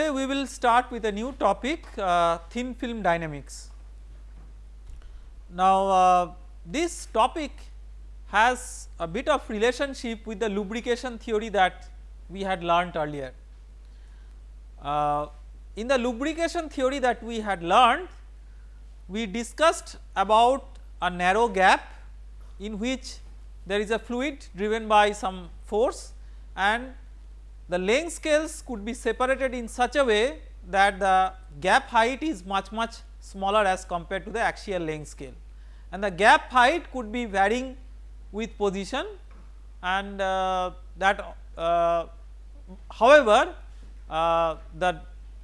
Today we will start with a new topic uh, thin film dynamics. Now uh, this topic has a bit of relationship with the lubrication theory that we had learnt earlier. Uh, in the lubrication theory that we had learned we discussed about a narrow gap in which there is a fluid driven by some force and the length scales could be separated in such a way that the gap height is much much smaller as compared to the axial length scale. And the gap height could be varying with position and uh, that uh, however uh, the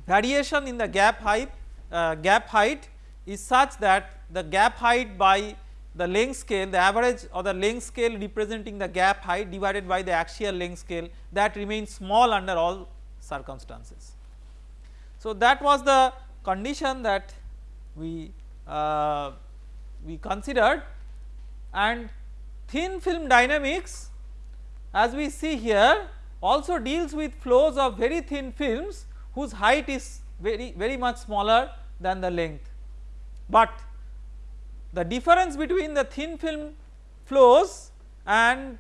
variation in the gap height uh, gap height is such that the gap height by the length scale the average or the length scale representing the gap height divided by the axial length scale that remains small under all circumstances. So that was the condition that we uh, we considered and thin film dynamics as we see here also deals with flows of very thin films whose height is very very much smaller than the length. But the difference between the thin film flows and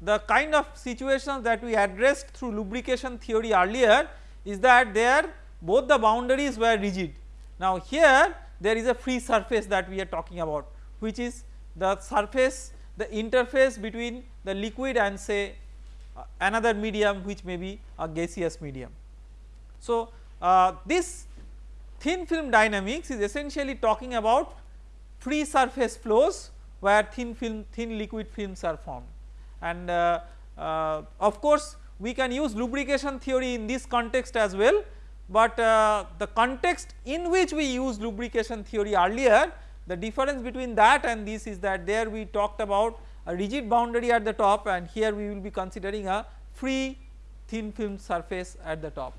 the kind of situations that we addressed through lubrication theory earlier is that there both the boundaries were rigid. Now here there is a free surface that we are talking about which is the surface the interface between the liquid and say uh, another medium which may be a gaseous medium. So uh, this thin film dynamics is essentially talking about free surface flows where thin film thin liquid films are formed and uh, uh, of course we can use lubrication theory in this context as well but uh, the context in which we use lubrication theory earlier the difference between that and this is that there we talked about a rigid boundary at the top and here we will be considering a free thin film surface at the top.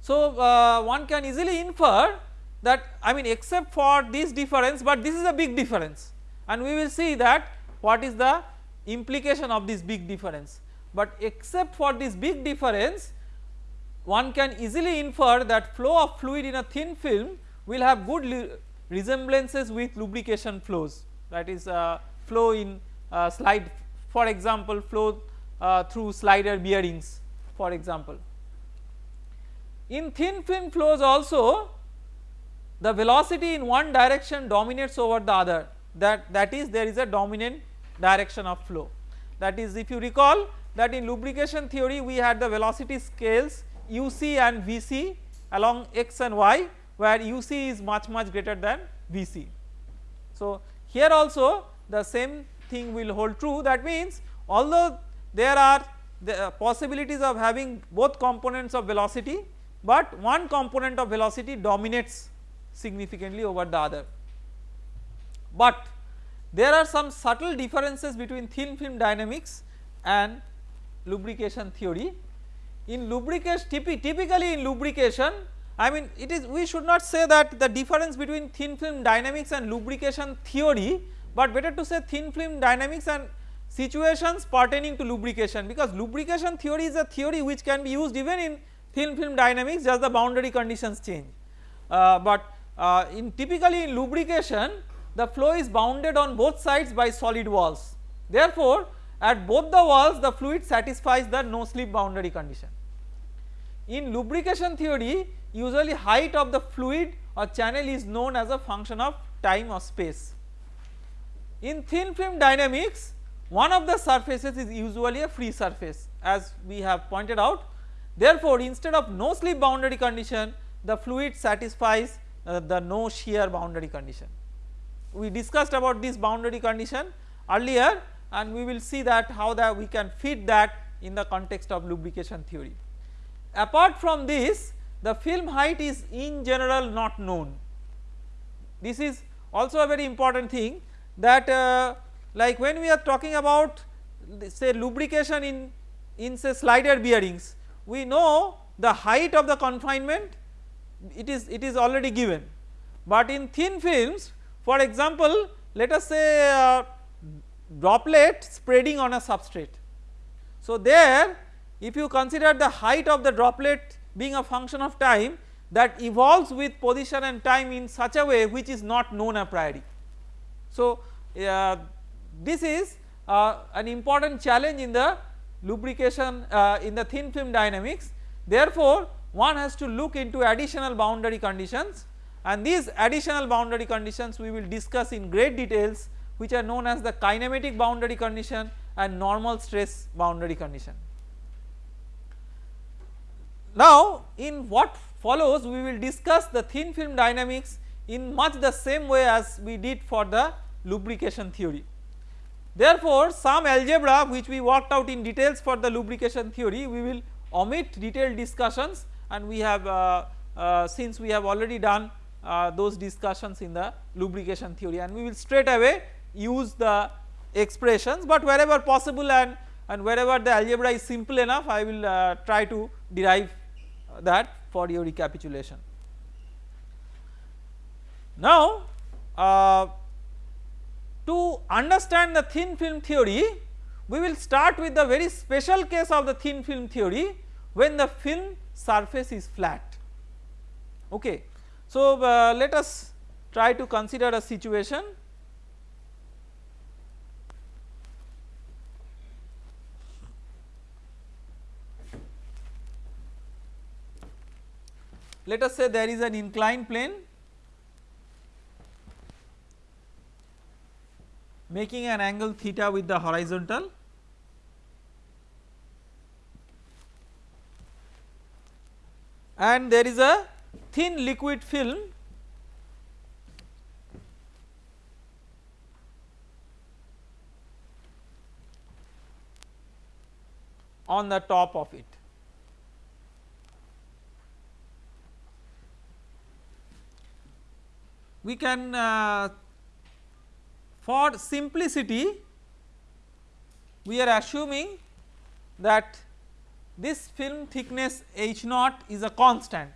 So uh, one can easily infer that I mean except for this difference but this is a big difference and we will see that what is the implication of this big difference. But except for this big difference one can easily infer that flow of fluid in a thin film will have good resemblances with lubrication flows that is uh, flow in uh, slide for example flow uh, through slider bearings for example. In thin film flows also the velocity in one direction dominates over the other. That that is there is a dominant direction of flow. That is if you recall that in lubrication theory we had the velocity scales uc and vc along x and y where uc is much much greater than vc. So here also the same thing will hold true. That means although there are the uh, possibilities of having both components of velocity but one component of velocity dominates significantly over the other. But there are some subtle differences between thin film dynamics and lubrication theory. In lubrication typically in lubrication I mean it is we should not say that the difference between thin film dynamics and lubrication theory but better to say thin film dynamics and situations pertaining to lubrication because lubrication theory is a theory which can be used even in thin film dynamics just the boundary conditions change. Uh, but uh, in typically in lubrication the flow is bounded on both sides by solid walls. Therefore, at both the walls the fluid satisfies the no slip boundary condition. In lubrication theory usually height of the fluid or channel is known as a function of time or space. In thin film dynamics one of the surfaces is usually a free surface as we have pointed out. Therefore, instead of no slip boundary condition the fluid satisfies uh, the no shear boundary condition. We discussed about this boundary condition earlier and we will see that how that we can fit that in the context of lubrication theory. Apart from this the film height is in general not known. This is also a very important thing that uh, like when we are talking about say lubrication in, in say slider bearings we know the height of the confinement it is it is already given but in thin films for example let us say uh, droplet spreading on a substrate. So there if you consider the height of the droplet being a function of time that evolves with position and time in such a way which is not known a priori. So, uh, this is uh, an important challenge in the lubrication uh, in the thin film dynamics therefore one has to look into additional boundary conditions and these additional boundary conditions we will discuss in great details which are known as the kinematic boundary condition and normal stress boundary condition. Now in what follows we will discuss the thin film dynamics in much the same way as we did for the lubrication theory. Therefore some algebra which we worked out in details for the lubrication theory we will omit detailed discussions and we have uh, uh, since we have already done uh, those discussions in the lubrication theory and we will straight away use the expressions but wherever possible and, and wherever the algebra is simple enough I will try to derive that for your recapitulation. Now uh, to understand the thin film theory we will start with the very special case of the thin film theory when the film surface is flat. Okay. So uh, let us try to consider a situation. Let us say there is an inclined plane making an angle theta with the horizontal and there is a thin liquid film on the top of it. We can uh, for simplicity we are assuming that this film thickness H naught is a constant.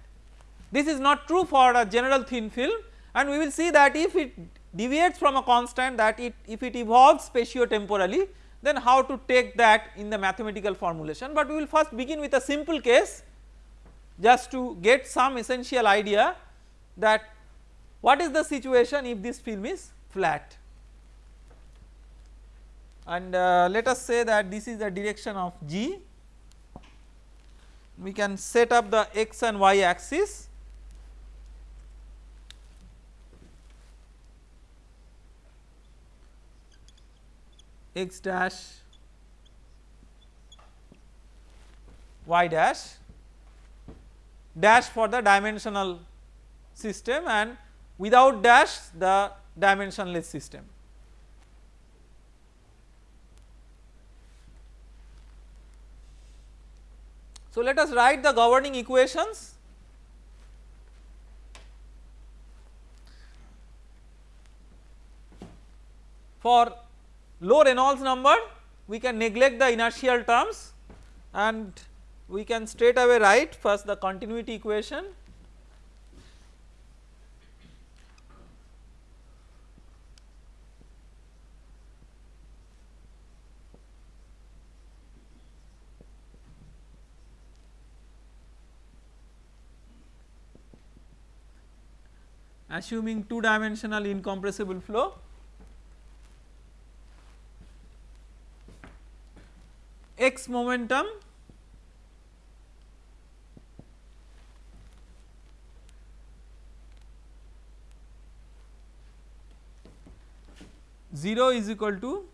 This is not true for a general thin film and we will see that if it deviates from a constant that it if it evolves spatio-temporally then how to take that in the mathematical formulation. But we will first begin with a simple case just to get some essential idea that what is the situation if this film is flat. And uh, let us say that this is the direction of g we can set up the x and y axis x dash y dash dash for the dimensional system and without dash the dimensionless system. So, let us write the governing equations. For low Reynolds number we can neglect the inertial terms and we can straight away write first the continuity equation assuming 2 dimensional incompressible flow. X momentum. Zero is equal to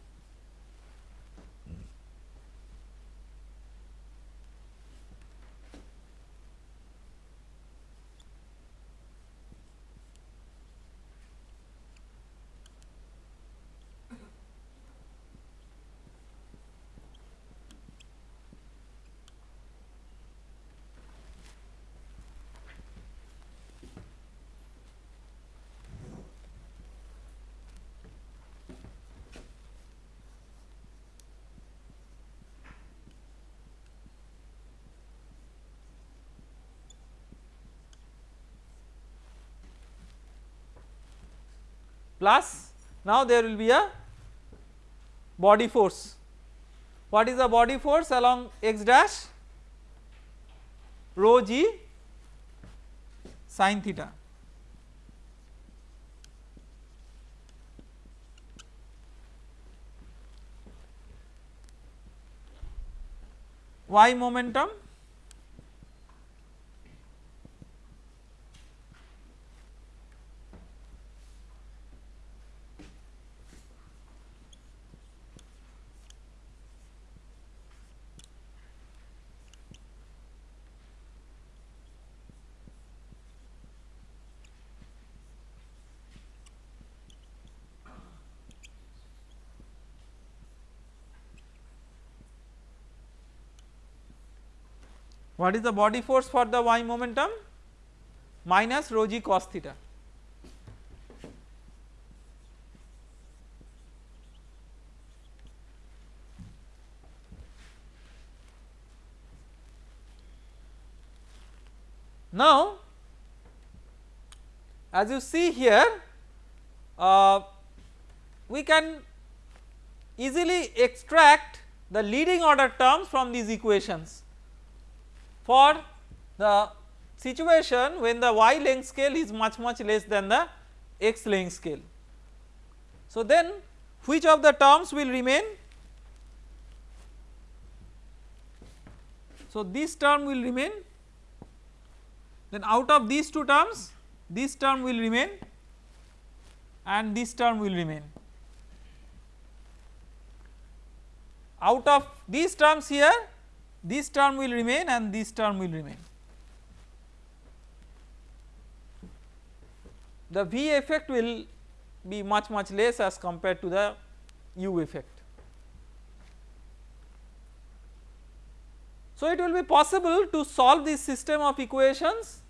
plus now there will be a body force. What is the body force along x dash? rho g sin theta. y momentum What is the body force for the y momentum? Minus rho g cos theta. Now, as you see here, uh, we can easily extract the leading order terms from these equations for the situation when the y length scale is much much less than the x length scale. So then which of the terms will remain? So this term will remain then out of these two terms this term will remain and this term will remain. Out of these terms here this term will remain and this term will remain. The V effect will be much much less as compared to the U effect. So, it will be possible to solve this system of equations.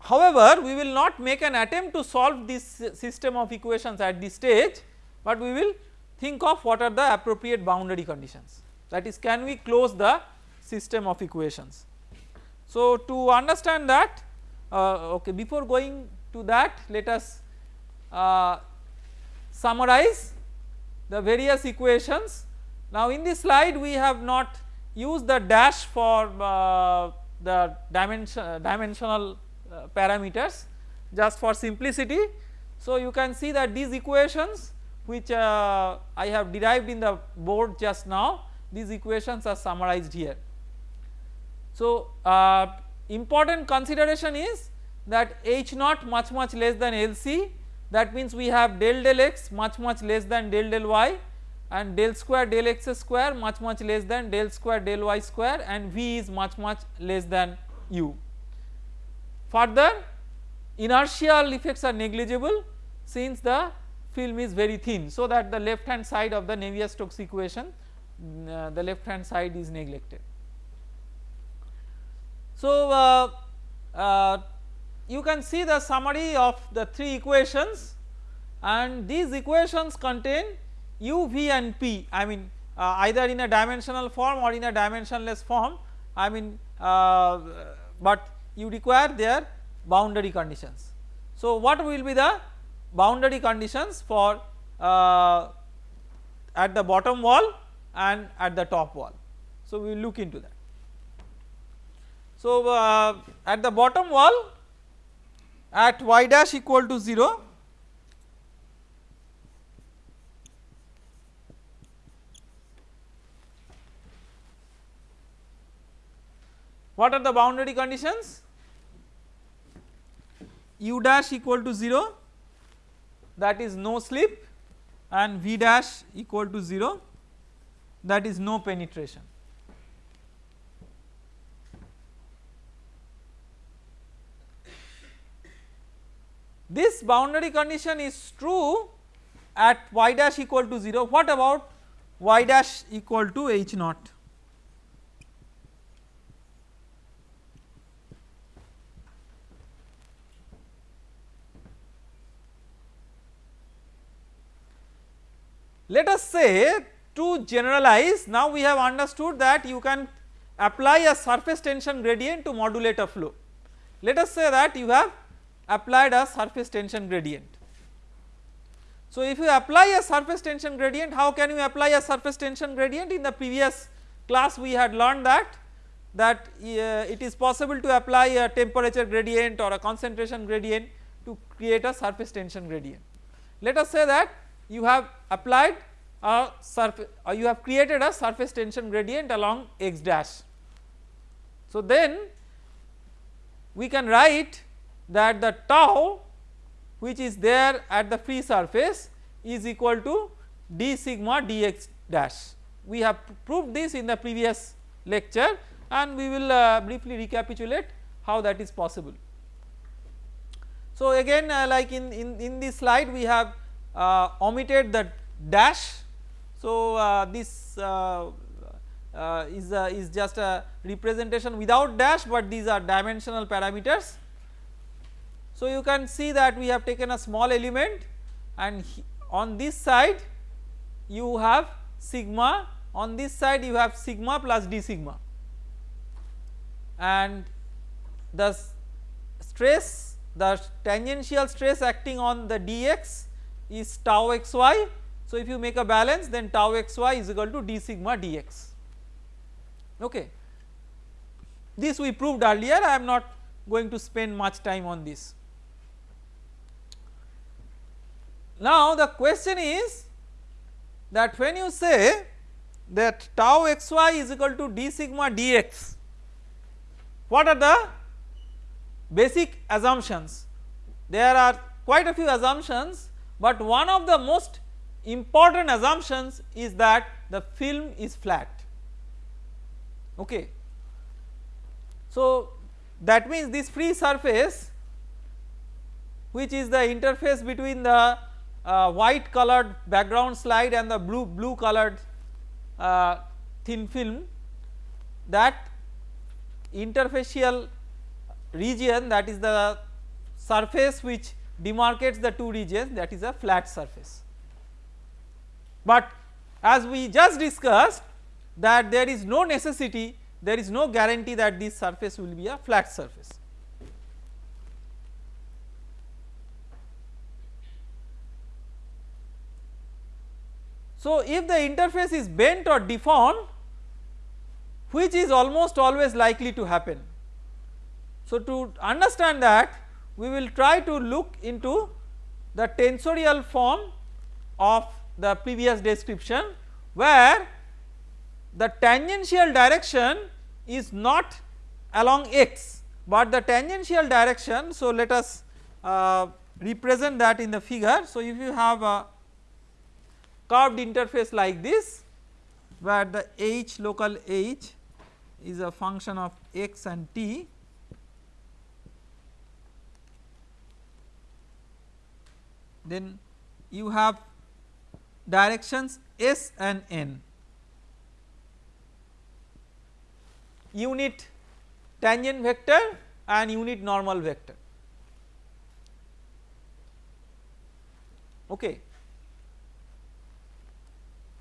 However, we will not make an attempt to solve this system of equations at this stage, but we will think of what are the appropriate boundary conditions that is can we close the system of equations. So to understand that uh, okay before going to that let us uh, summarize the various equations. Now in this slide we have not used the dash for uh, the dimension, dimensional uh, parameters just for simplicity. So you can see that these equations which uh, I have derived in the board just now these equations are summarized here. So uh, important consideration is that H naught much much less than LC that means we have del del x much much less than del del y and del square del x square much much less than del square del y square and V is much much less than u. Further inertial effects are negligible since the film is very thin so that the left hand side of the Navier-Stokes equation uh, the left hand side is neglected. So, uh, uh, you can see the summary of the three equations and these equations contain u, v and p I mean uh, either in a dimensional form or in a dimensionless form I mean uh, but you require their boundary conditions. So, what will be the boundary conditions for uh, at the bottom wall and at the top wall. So, we will look into that. So, uh, at the bottom wall at y dash equal to 0 what are the boundary conditions u dash equal to 0 that is no slip and V dash equal to 0 that is no penetration. This boundary condition is true at y dash equal to 0 what about y dash equal to h naught Let us say to generalize now we have understood that you can apply a surface tension gradient to modulate a flow. Let us say that you have applied a surface tension gradient. So if you apply a surface tension gradient how can you apply a surface tension gradient in the previous class we had learned that that uh, it is possible to apply a temperature gradient or a concentration gradient to create a surface tension gradient. Let us say that you have applied a surface or you have created a surface tension gradient along x dash. So then we can write that the tau which is there at the free surface is equal to d sigma dx dash. We have proved this in the previous lecture and we will uh, briefly recapitulate how that is possible. So again uh, like in, in, in this slide we have uh, omitted the dash. So uh, this uh, uh, is, is just a representation without dash but these are dimensional parameters. So you can see that we have taken a small element and on this side you have sigma on this side you have sigma plus d sigma and the stress the tangential stress acting on the dx is tau xy. So, if you make a balance then tau xy is equal to d sigma dx okay. This we proved earlier I am not going to spend much time on this. Now the question is that when you say that tau xy is equal to d sigma dx what are the basic assumptions. There are quite a few assumptions but one of the most important assumptions is that the film is flat okay. So that means this free surface which is the interface between the uh, white colored background slide and the blue blue colored uh, thin film that interfacial region that is the surface which demarcates the two regions that is a flat surface. But as we just discussed that there is no necessity there is no guarantee that this surface will be a flat surface. So if the interface is bent or deformed which is almost always likely to happen so to understand that we will try to look into the tensorial form of the previous description where the tangential direction is not along x but the tangential direction so let us uh, represent that in the figure. So if you have a curved interface like this where the h local h is a function of x and t then you have directions S and N. Unit tangent vector and unit normal vector. Okay.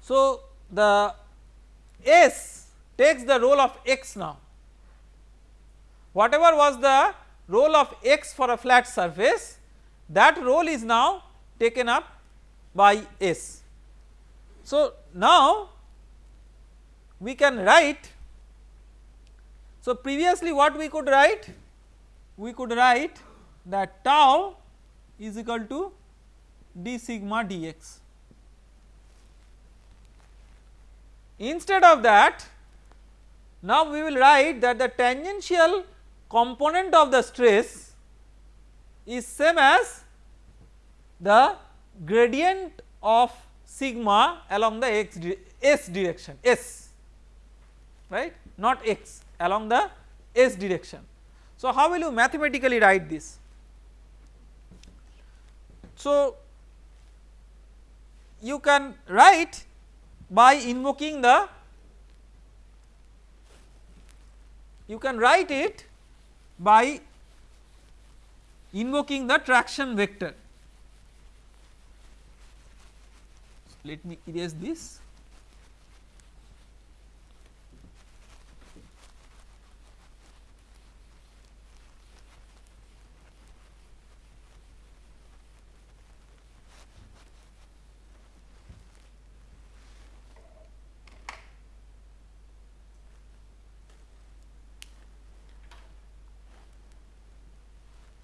So the S takes the role of x now. Whatever was the role of x for a flat surface that role is now taken up by S. So now we can write so previously what we could write we could write that tau is equal to d sigma dx. Instead of that now we will write that the tangential component of the stress is same as the gradient of sigma along the x s direction s right not x along the s direction. So how will you mathematically write this? So you can write by invoking the you can write it by invoking the traction vector let me erase this.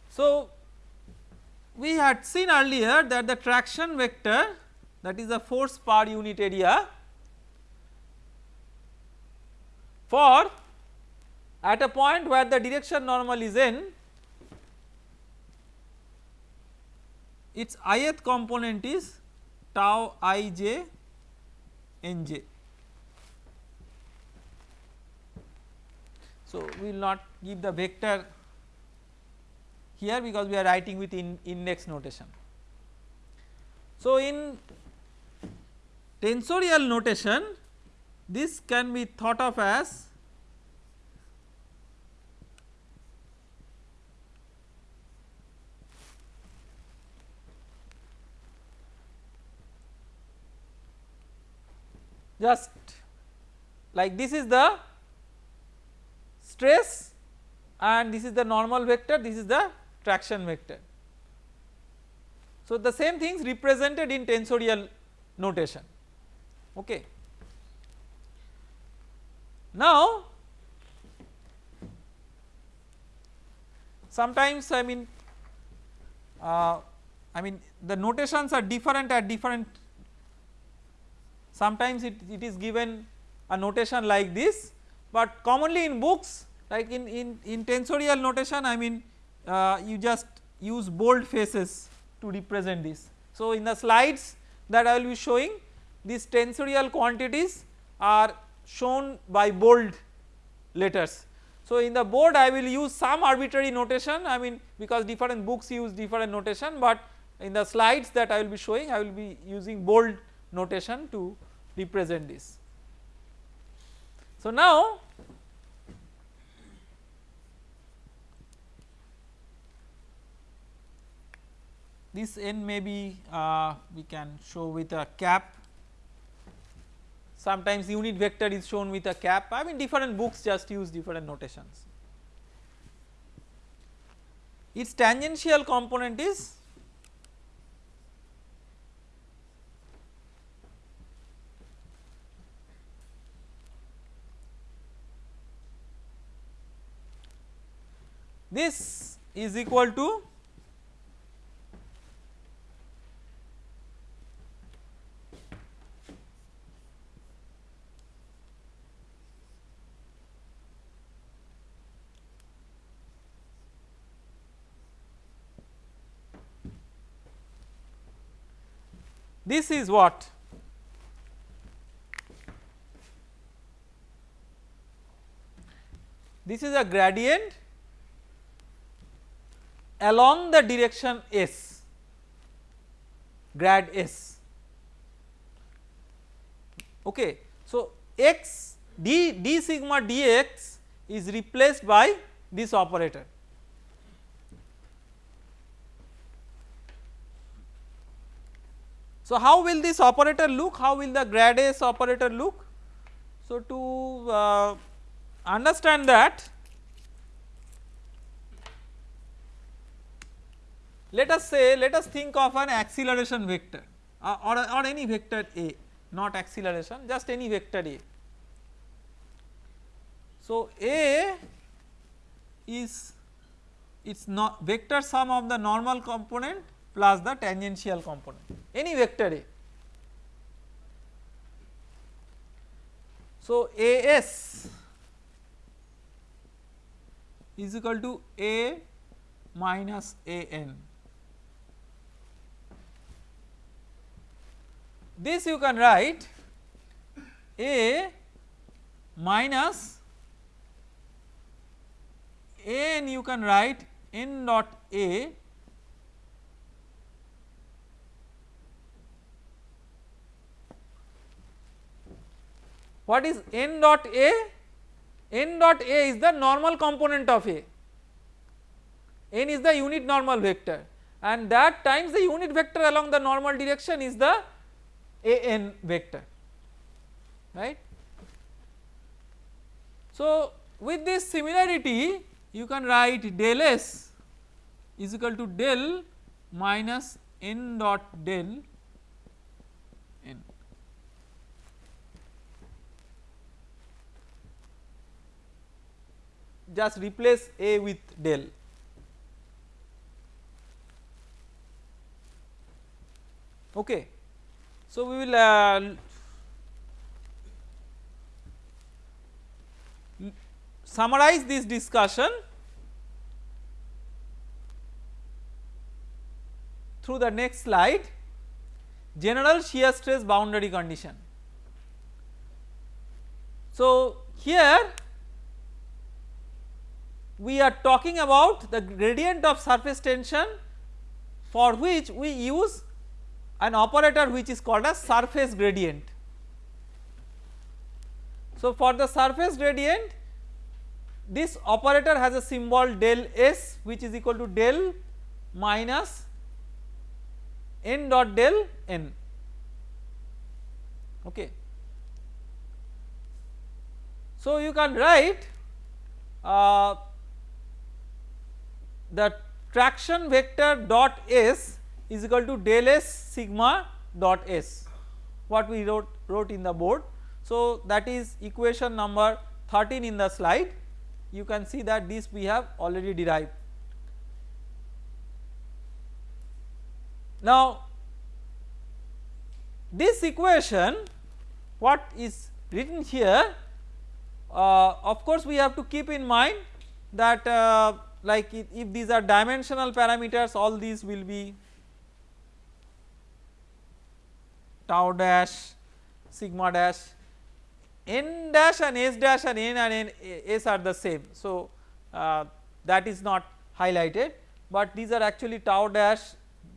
So, we had seen earlier that the traction vector that is the force per unit area for at a point where the direction normal is n its ith component is tau i j n j. So, we will not give the vector here because we are writing with in index notation. So, in tensorial notation this can be thought of as just like this is the stress and this is the normal vector this is the traction vector. So, the same things represented in tensorial notation okay. Now sometimes I mean uh, I mean the notations are different at different sometimes it, it is given a notation like this but commonly in books like in, in, in tensorial notation I mean uh, you just use bold faces to represent this. So, in the slides that I will be showing these tensorial quantities are shown by bold letters. So, in the board I will use some arbitrary notation I mean because different books use different notation but in the slides that I will be showing I will be using bold notation to represent this. So, now this n may be uh, we can show with a cap sometimes unit vector is shown with a cap I mean different books just use different notations. Its tangential component is this is equal to This is what? This is a gradient along the direction S grad S okay. So, x d d sigma dx is replaced by this operator So, how will this operator look? How will the grad S operator look? So, to uh, understand that let us say let us think of an acceleration vector uh, or, or any vector A not acceleration just any vector A. So, A is its not vector sum of the normal component plus the tangential component any vector A. So, AS is equal to A minus AN. This you can write A minus AN you can write n dot A What is n dot A? n dot A is the normal component of A, n is the unit normal vector and that times the unit vector along the normal direction is the an vector right. So, with this similarity you can write del s is equal to del minus n dot del just replace A with del. Okay. So, we will uh, summarize this discussion through the next slide general shear stress boundary condition. So, here we are talking about the gradient of surface tension for which we use an operator which is called as surface gradient. So for the surface gradient this operator has a symbol del S which is equal to del minus n dot del n okay. So you can write uh, the traction vector dot S is equal to del S sigma dot S what we wrote wrote in the board. So that is equation number 13 in the slide you can see that this we have already derived. Now this equation what is written here uh, of course we have to keep in mind that uh, like if, if these are dimensional parameters all these will be tau dash sigma dash n dash and s dash and n and n s are the same. So uh, that is not highlighted but these are actually tau dash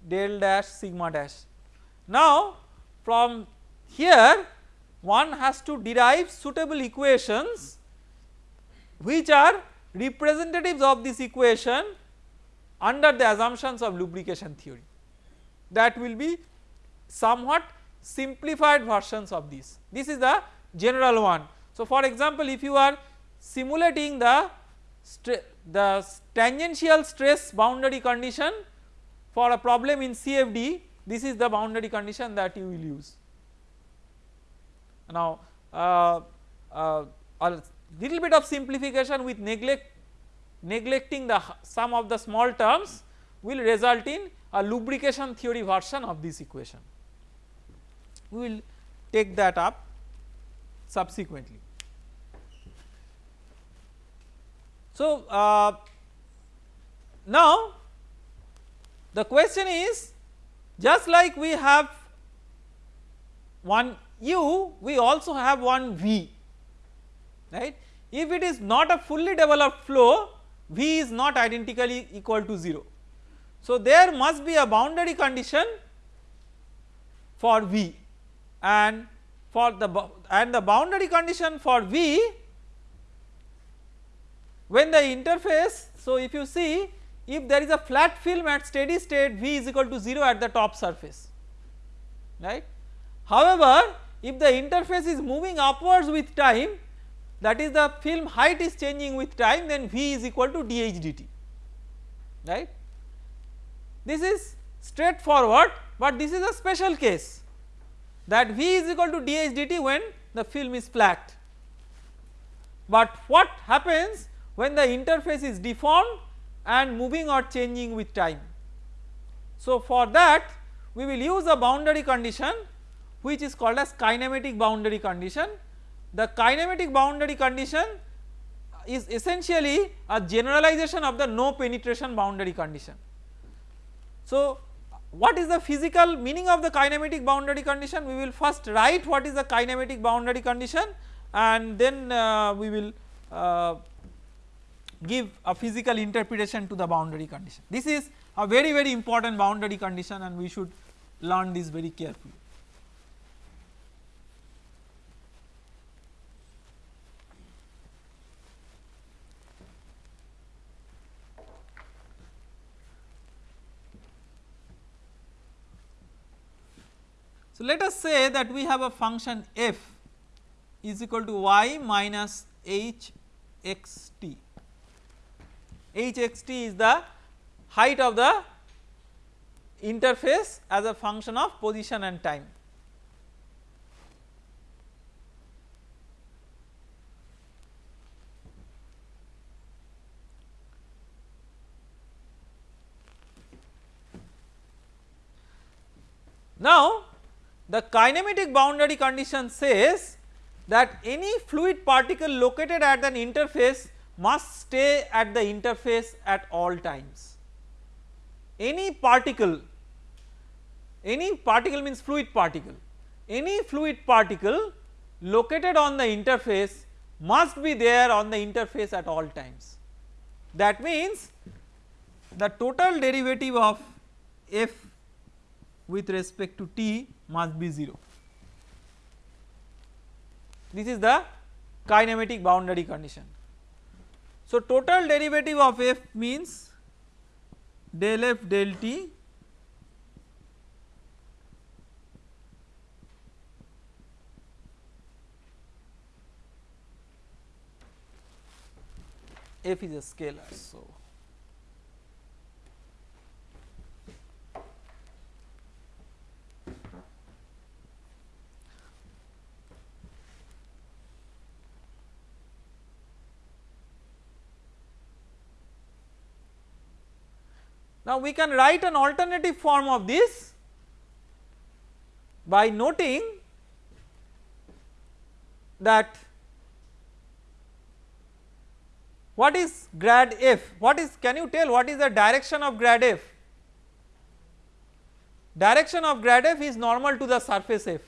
del dash sigma dash. Now from here one has to derive suitable equations which are representatives of this equation under the assumptions of lubrication theory that will be somewhat simplified versions of this. This is the general one. So for example if you are simulating the the tangential stress boundary condition for a problem in CFD this is the boundary condition that you will use. Now uh, uh, little bit of simplification with neglect neglecting the some of the small terms will result in a lubrication theory version of this equation. We will take that up subsequently. So, uh, now the question is just like we have one u we also have one v right. If it is not a fully developed flow v is not identically equal to 0. So there must be a boundary condition for v and for the and the boundary condition for v when the interface so if you see if there is a flat film at steady state v is equal to 0 at the top surface right. However, if the interface is moving upwards with time that is the film height is changing with time then v is equal to dh dt right. This is straightforward but this is a special case that v is equal to dh dt when the film is flat. But what happens when the interface is deformed and moving or changing with time. So for that we will use a boundary condition which is called as kinematic boundary condition. The kinematic boundary condition is essentially a generalization of the no penetration boundary condition. So what is the physical meaning of the kinematic boundary condition we will first write what is the kinematic boundary condition and then uh, we will uh, give a physical interpretation to the boundary condition. This is a very very important boundary condition and we should learn this very carefully. So, let us say that we have a function f is equal to y minus h x t. h x t is the height of the interface as a function of position and time. Now the kinematic boundary condition says that any fluid particle located at an interface must stay at the interface at all times. Any particle, any particle means fluid particle, any fluid particle located on the interface must be there on the interface at all times. That means the total derivative of f with respect to t must be 0. This is the kinematic boundary condition. So total derivative of f means del f del t f is a scalar so Now we can write an alternative form of this by noting that what is grad f? What is can you tell what is the direction of grad f? Direction of grad f is normal to the surface f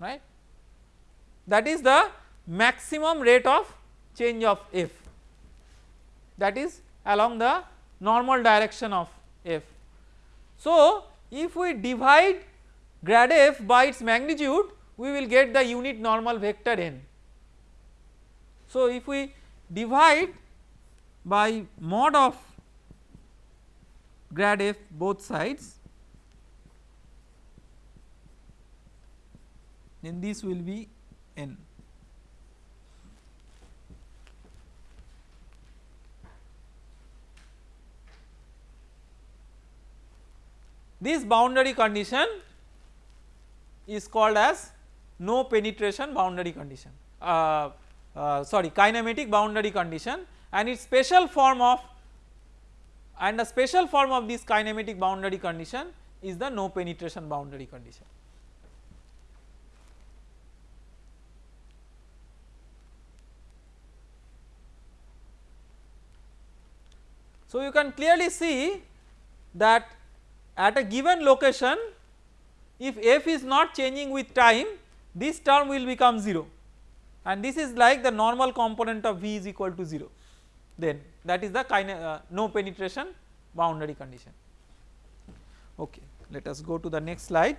right? That is the maximum rate of change of f. That is along the normal direction of f. So if we divide grad f by its magnitude we will get the unit normal vector n. So if we divide by mod of grad f both sides then this will be n. This boundary condition is called as no penetration boundary condition uh, uh, sorry kinematic boundary condition and its special form of and the special form of this kinematic boundary condition is the no penetration boundary condition. So you can clearly see that at a given location if f is not changing with time this term will become 0 and this is like the normal component of V is equal to 0 then that is the uh, no penetration boundary condition. Okay, let us go to the next slide.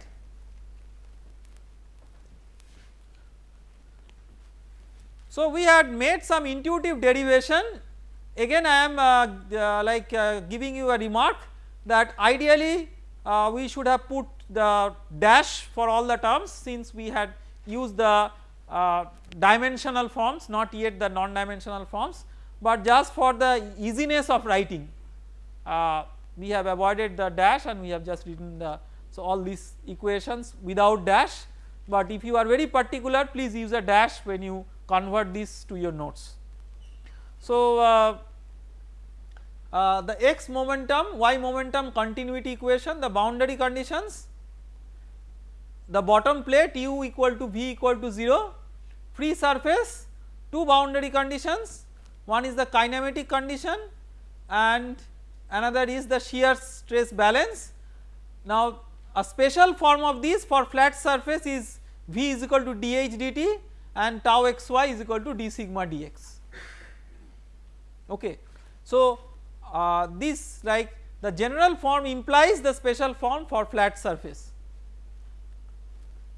So we had made some intuitive derivation again I am uh, uh, like uh, giving you a remark that ideally uh, we should have put the dash for all the terms since we had used the uh, dimensional forms not yet the non dimensional forms but just for the easiness of writing uh, we have avoided the dash and we have just written the so all these equations without dash but if you are very particular please use a dash when you convert this to your notes. So uh, the x momentum y momentum continuity equation the boundary conditions the bottom plate u equal to v equal to 0 free surface two boundary conditions one is the kinematic condition and another is the shear stress balance. Now a special form of this for flat surface is v is equal to dh dt and tau xy is equal to d sigma dx okay. So uh, this like the general form implies the special form for flat surface.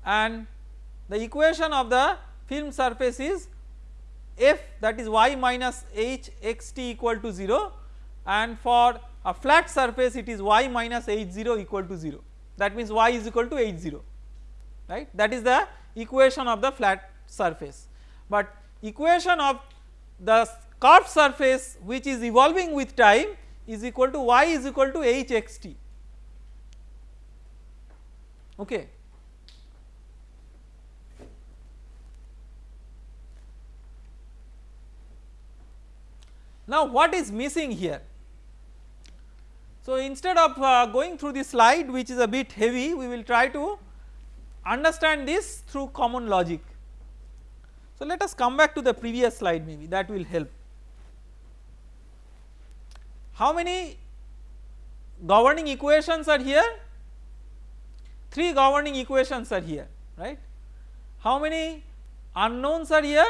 And the equation of the film surface is f that is y minus h x t equal to 0 and for a flat surface it is y minus h 0 equal to 0 that means y is equal to h 0 right? That is the equation of the flat surface. But equation of the curved surface which is evolving with time is equal to y is equal to h x t okay. Now what is missing here? So instead of uh, going through the slide which is a bit heavy we will try to understand this through common logic. So let us come back to the previous slide maybe that will help. How many governing equations are here? 3 governing equations are here right. How many unknowns are here?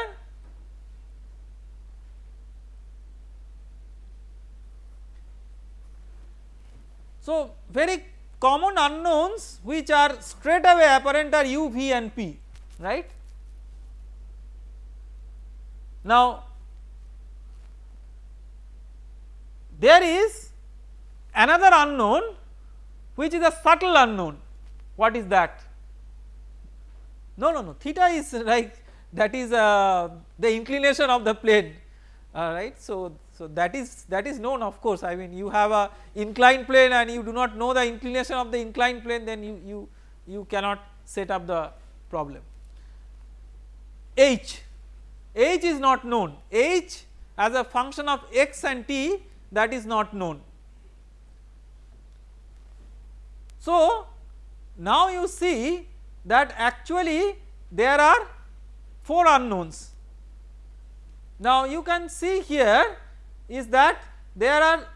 So very common unknowns which are straight away apparent are u, v and p right. Now there is another unknown which is a subtle unknown. What is that? No no no. Theta is like that is uh, the inclination of the plane uh, right? So so that is that is known of course. I mean you have a inclined plane and you do not know the inclination of the inclined plane then you you you cannot set up the problem. H. H is not known. H as a function of x and t that is not known. So now you see that actually there are 4 unknowns. Now you can see here is that there are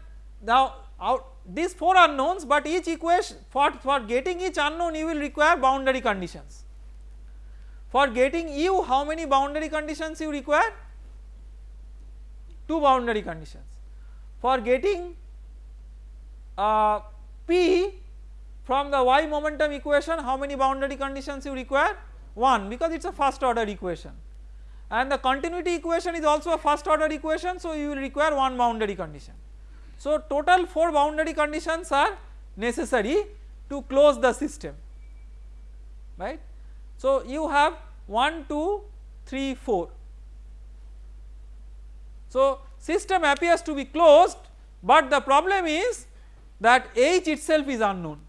now out these 4 unknowns but each equation for, for getting each unknown you will require boundary conditions. For getting u how many boundary conditions you require? 2 boundary conditions. For getting uh, p from the y momentum equation how many boundary conditions you require? 1 because it is a first order equation and the continuity equation is also a first order equation so you will require one boundary condition. So total 4 boundary conditions are necessary to close the system right. So you have 1, 2, 3, 4. So system appears to be closed but the problem is that H itself is unknown.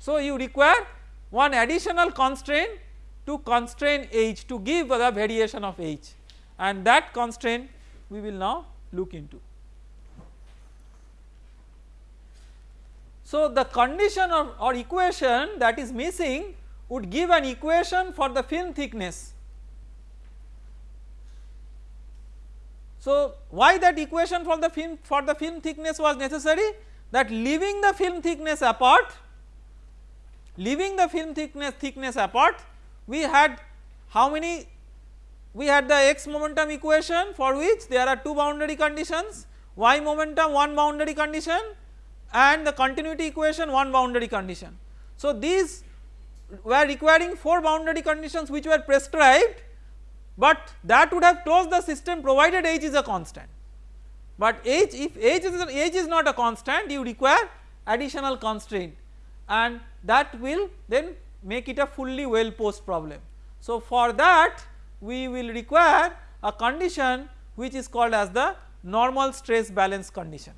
So you require one additional constraint to constrain H to give the variation of H and that constraint we will now look into. So the condition or, or equation that is missing would give an equation for the film thickness. So why that equation for the film for the film thickness was necessary? That leaving the film thickness apart leaving the film thickness thickness apart we had how many? We had the x momentum equation for which there are two boundary conditions y momentum one boundary condition and the continuity equation one boundary condition. So these were requiring 4 boundary conditions which were prescribed but that would have closed the system provided h is a constant. But h if h is, h is not a constant you require additional constraint and that will then make it a fully well posed problem. So for that we will require a condition which is called as the normal stress balance condition.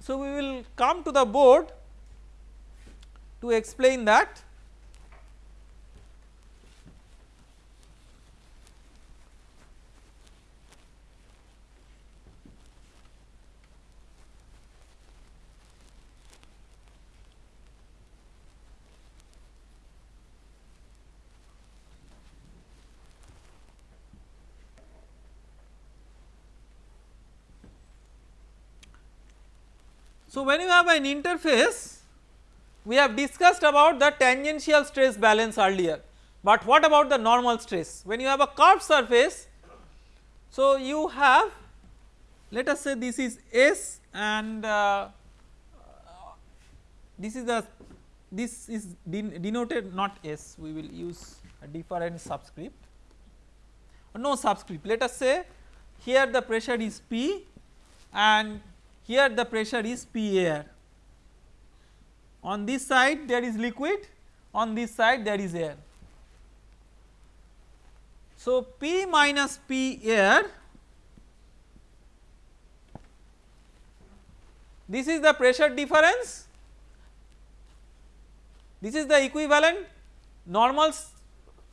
So we will come to the board to explain that So, when you have an interface we have discussed about the tangential stress balance earlier, but what about the normal stress? When you have a curved surface. So, you have let us say this is S and uh, this is the this is denoted not S. We will use a different subscript. No subscript. Let us say here the pressure is P and here the pressure is P air. On this side there is liquid, on this side there is air. So, P minus P air this is the pressure difference, this is the equivalent normal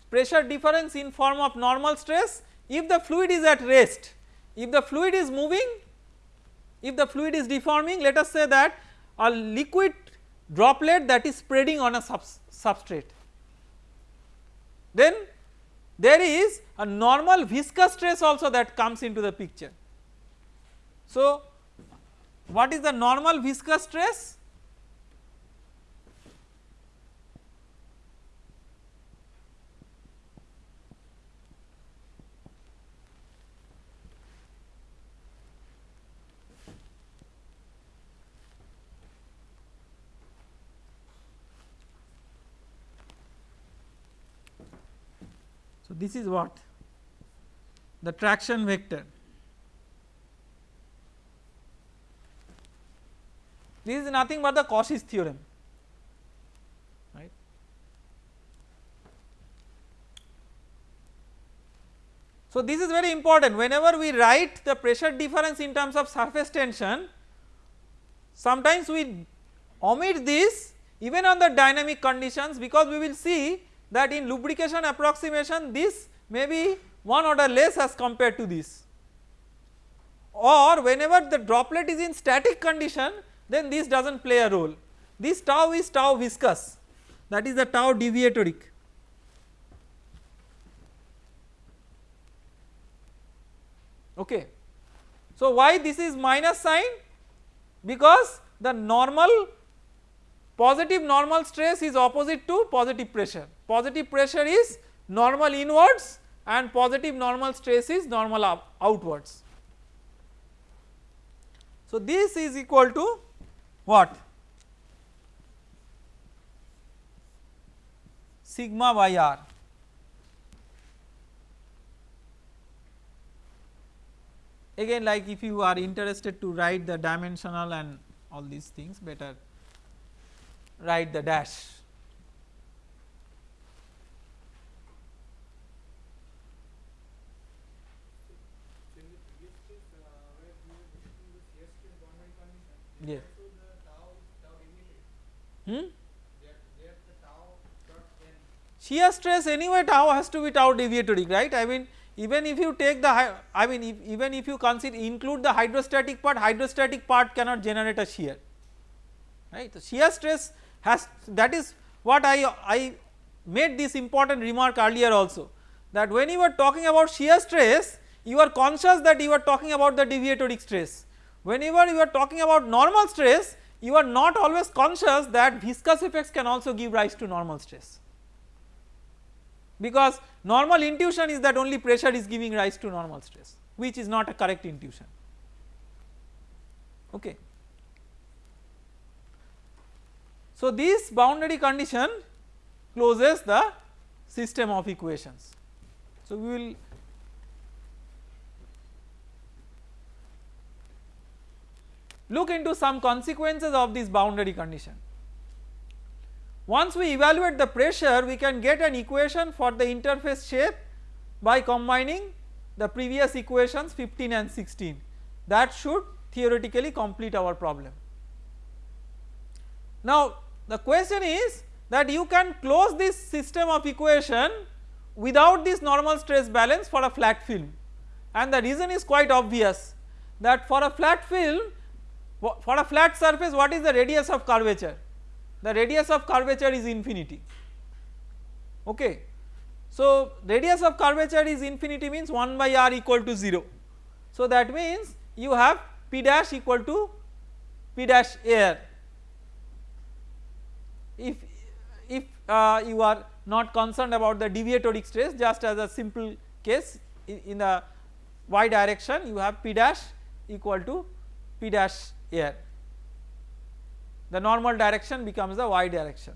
pressure difference in form of normal stress if the fluid is at rest, if the fluid is moving if the fluid is deforming let us say that a liquid droplet that is spreading on a sub substrate then there is a normal viscous stress also that comes into the picture. So what is the normal viscous stress? So, this is what the traction vector. This is nothing but the Cauchy's theorem right. So, this is very important whenever we write the pressure difference in terms of surface tension sometimes we omit this even on the dynamic conditions because we will see that in lubrication approximation this may be one order less as compared to this or whenever the droplet is in static condition then this does not play a role. This tau is tau viscous that is the tau deviatoric. Okay. So, why this is minus sign? Because the normal positive normal stress is opposite to positive pressure. Positive pressure is normal inwards and positive normal stress is normal outwards. So, this is equal to what? Sigma by r. Again like if you are interested to write the dimensional and all these things better write the dash Yes. Hmm? Shear stress anyway tau has to be tau deviatoric right I mean even if you take the I mean if, even if you consider include the hydrostatic part hydrostatic part cannot generate a shear right. So, shear stress has that is what I, I made this important remark earlier also that when you are talking about shear stress you are conscious that you are talking about the deviatoric stress. Whenever you are talking about normal stress you are not always conscious that viscous effects can also give rise to normal stress. Because normal intuition is that only pressure is giving rise to normal stress which is not a correct intuition. Okay. So this boundary condition closes the system of equations. So we will look into some consequences of this boundary condition. Once we evaluate the pressure we can get an equation for the interface shape by combining the previous equations 15 and 16 that should theoretically complete our problem. Now the question is that you can close this system of equation without this normal stress balance for a flat film and the reason is quite obvious that for a flat film for a flat surface what is the radius of curvature? The radius of curvature is infinity okay. So radius of curvature is infinity means 1 by r equal to 0. So that means you have p dash equal to p dash air if if uh, you are not concerned about the deviatoric stress just as a simple case in, in the y direction you have p dash equal to p dash air the normal direction becomes the y direction.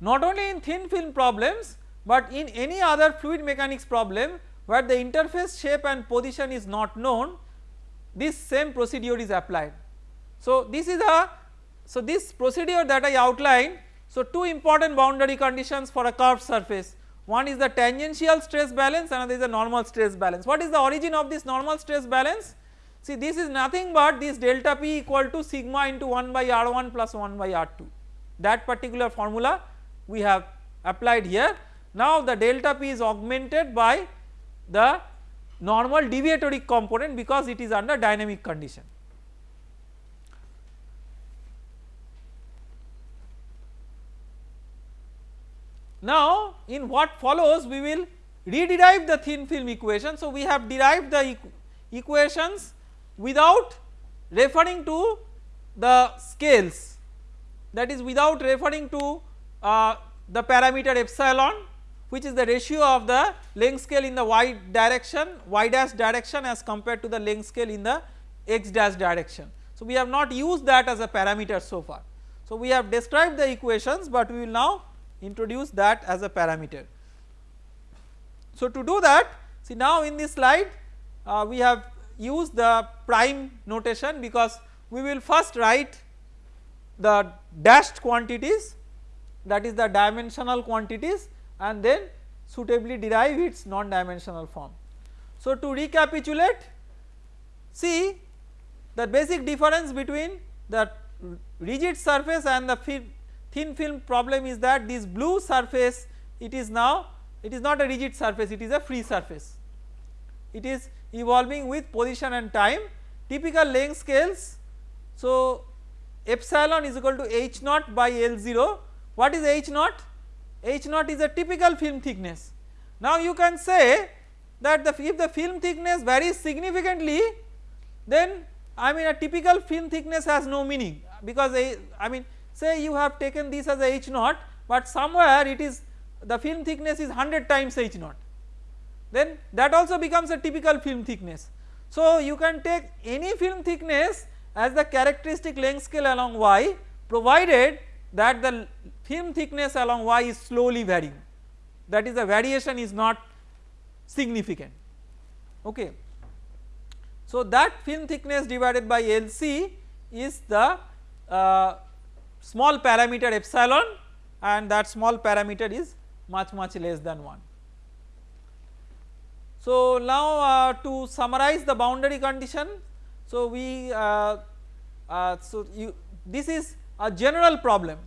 Not only in thin film problems but in any other fluid mechanics problem where the interface shape and position is not known this same procedure is applied. So this is a so this procedure that I outlined so two important boundary conditions for a curved surface one is the tangential stress balance another is the normal stress balance. What is the origin of this normal stress balance? See this is nothing but this delta p equal to sigma into 1 by r1 plus 1 by r2 that particular formula we have applied here. Now the delta p is augmented by the normal deviatory component because it is under dynamic condition. Now in what follows we will rederive the thin film equation. So we have derived the equ equations without referring to the scales that is without referring to uh, the parameter epsilon which is the ratio of the length scale in the y direction y dash direction as compared to the length scale in the x dash direction. So we have not used that as a parameter so far. So we have described the equations but we will now introduce that as a parameter. So to do that see now in this slide uh, we have used the prime notation because we will first write the dashed quantities that is the dimensional quantities and then suitably derive its non-dimensional form. So to recapitulate see the basic difference between the rigid surface and the thin film problem is that this blue surface it is now it is not a rigid surface it is a free surface. It is evolving with position and time typical length scales. So epsilon is equal to h naught by L0 what is h naught? h naught is a typical film thickness. Now you can say that the if the film thickness varies significantly then I mean a typical film thickness has no meaning because I mean say you have taken this as a h naught but somewhere it is the film thickness is 100 times h naught then that also becomes a typical film thickness. So you can take any film thickness as the characteristic length scale along y provided that the film thickness along y is slowly varying that is the variation is not significant okay. So that film thickness divided by LC is the uh, small parameter epsilon and that small parameter is much much less than 1. So now uh, to summarize the boundary condition so we uh, uh, so you this is a general problem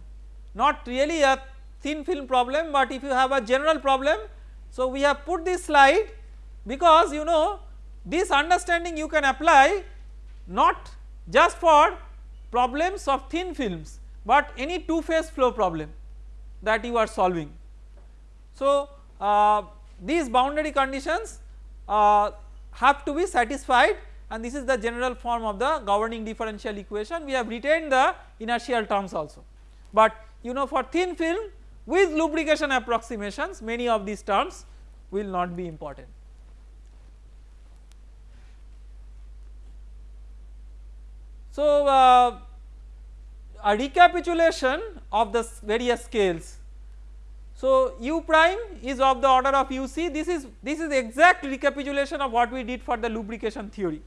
not really a thin film problem but if you have a general problem so we have put this slide because you know this understanding you can apply not just for problems of thin films but any two phase flow problem that you are solving. So uh, these boundary conditions uh, have to be satisfied and this is the general form of the governing differential equation we have retained the inertial terms also. But you know for thin film with lubrication approximations many of these terms will not be important. So uh, a recapitulation of the various scales. So u prime is of the order of uc this is this is exact recapitulation of what we did for the lubrication theory.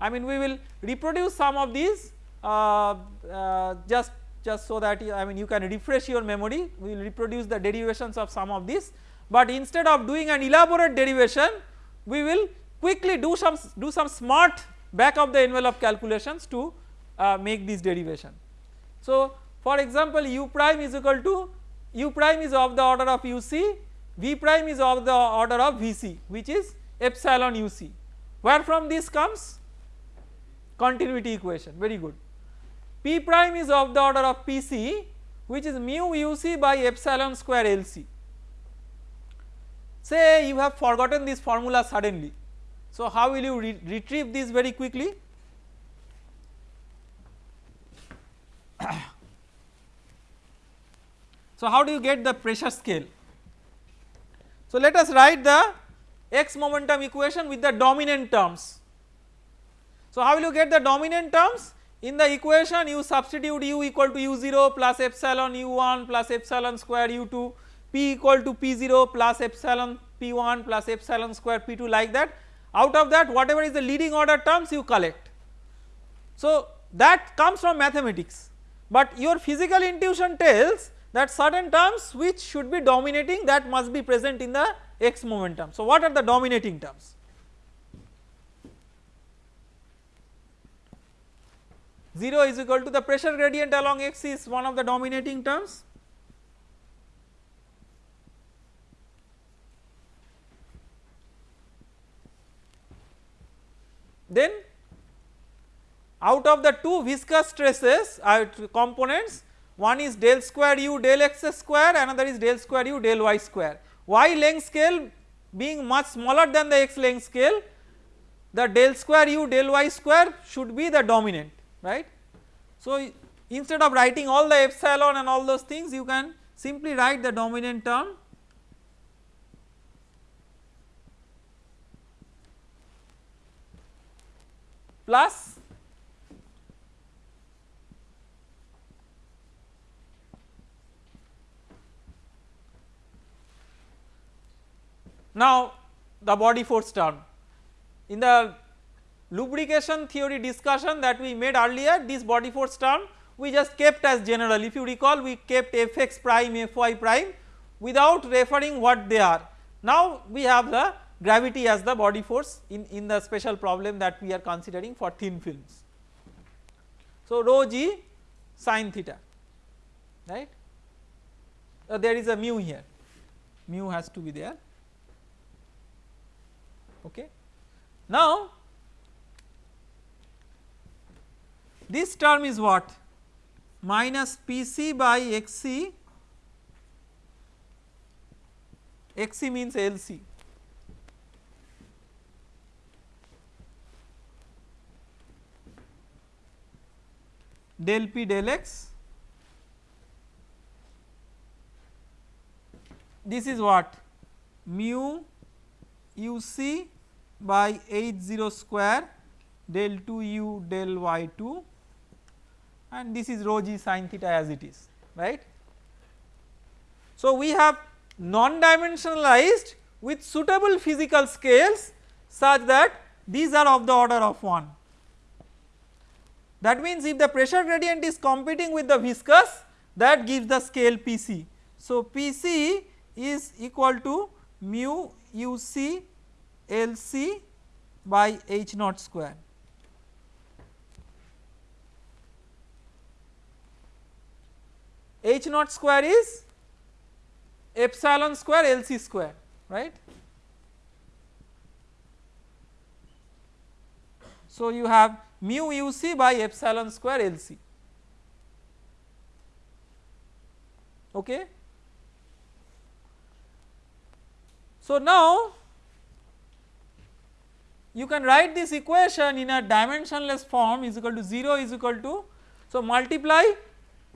I mean we will reproduce some of these uh, uh, just just so that you, I mean you can refresh your memory we will reproduce the derivations of some of these but instead of doing an elaborate derivation we will quickly do some do some smart back of the envelope calculations to uh, make this derivation. So for example u prime is equal to u prime is of the order of uc v prime is of the order of vc which is epsilon uc where from this comes continuity equation very good. P prime is of the order of Pc which is mu uc by epsilon square Lc. Say you have forgotten this formula suddenly. So how will you re retrieve this very quickly? So how do you get the pressure scale? So let us write the x momentum equation with the dominant terms. So how will you get the dominant terms? In the equation you substitute u equal to u0 plus epsilon u1 plus epsilon square u2 p equal to p0 plus epsilon p1 plus epsilon square p2 like that out of that whatever is the leading order terms you collect. So that comes from mathematics but your physical intuition tells that certain terms which should be dominating that must be present in the x momentum. So what are the dominating terms? 0 is equal to the pressure gradient along x is one of the dominating terms. then out of the two viscous stresses uh, components one is del square u del x square another is del square u del y square. y length scale being much smaller than the x length scale the del square u del y square should be the dominant right. So instead of writing all the epsilon and all those things you can simply write the dominant term plus now the body force term. In the lubrication theory discussion that we made earlier this body force term we just kept as general. If you recall we kept fx prime fy prime without referring what they are. Now we have the gravity as the body force in, in the special problem that we are considering for thin films. So rho g sine theta right? Uh, there is a mu here. Mu has to be there okay. Now this term is what? Minus Pc by Xc, Xc means Lc del P del x. This is what? Mu uc by h 0 square del 2 u del y 2 and this is rho g sin theta as it is right. So we have non dimensionalized with suitable physical scales such that these are of the order of 1. That means if the pressure gradient is competing with the viscous that gives the scale Pc. So Pc is equal to mu uc Lc by h naught square. H naught square is epsilon square Lc square right. So you have mu uc by epsilon square Lc okay. So now you can write this equation in a dimensionless form is equal to 0 is equal to so multiply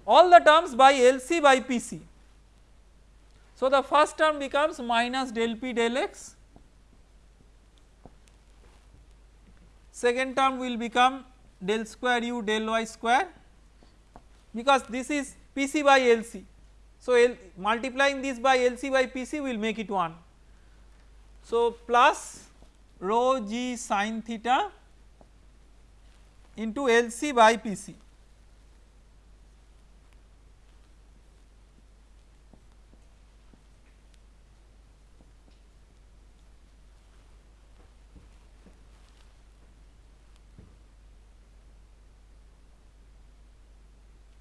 all the terms by LC by PC. So the first term becomes minus del P del x second term will become del square u del y square because this is PC by LC. So L multiplying this by LC by PC will make it 1. So plus rho g sin theta into LC by PC.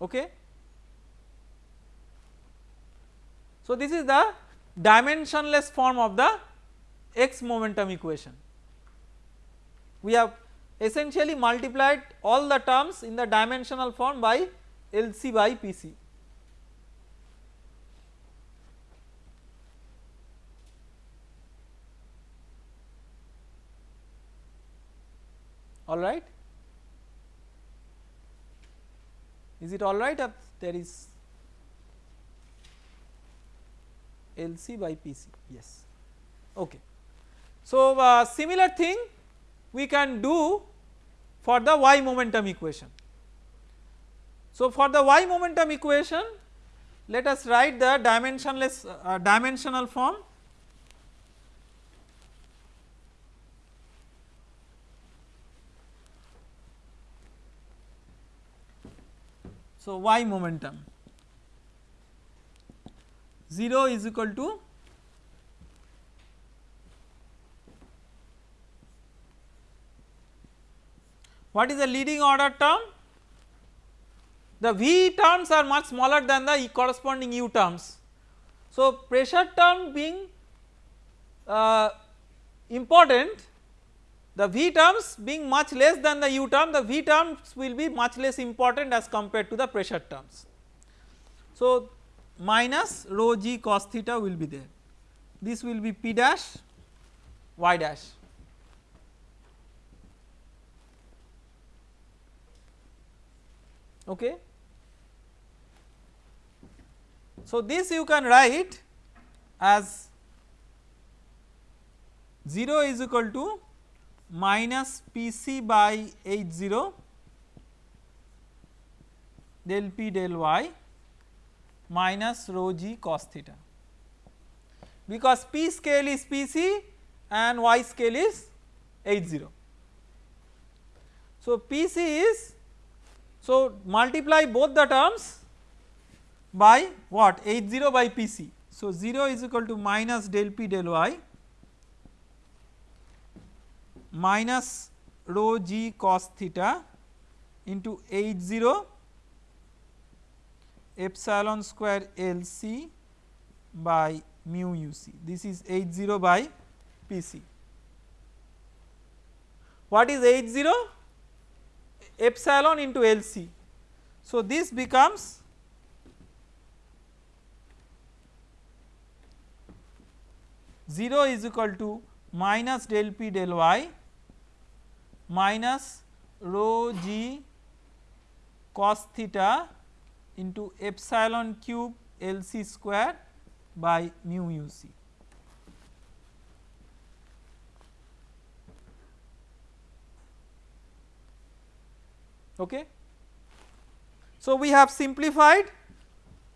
Okay. So, this is the dimensionless form of the x momentum equation we have essentially multiplied all the terms in the dimensional form by LC by PC. Alright. Is it alright or there is LC by PC? Yes. Okay. So, uh, similar thing we can do for the y momentum equation. So for the y momentum equation let us write the dimensionless uh, dimensional form So y momentum 0 is equal to What is the leading order term? The V terms are much smaller than the corresponding U terms. So, pressure term being uh, important the V terms being much less than the U term the V terms will be much less important as compared to the pressure terms. So minus rho g cos theta will be there this will be P dash y dash okay. So this you can write as 0 is equal to minus Pc by H 0 del P del y minus rho g cos theta because P scale is Pc and y scale is H 0. So Pc is so multiply both the terms by what H 0 by Pc. So 0 is equal to minus del P del y minus rho g cos theta into H 0 epsilon square L c by mu u c this is H 0 by P c. What is H 0? Epsilon into L c. So this becomes zero is equal to minus del p del y minus rho g cos theta into epsilon cube L c square by mu u c. Okay. So, we have simplified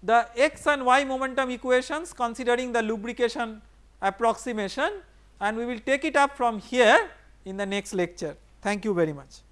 the x and y momentum equations considering the lubrication approximation and we will take it up from here in the next lecture. Thank you very much.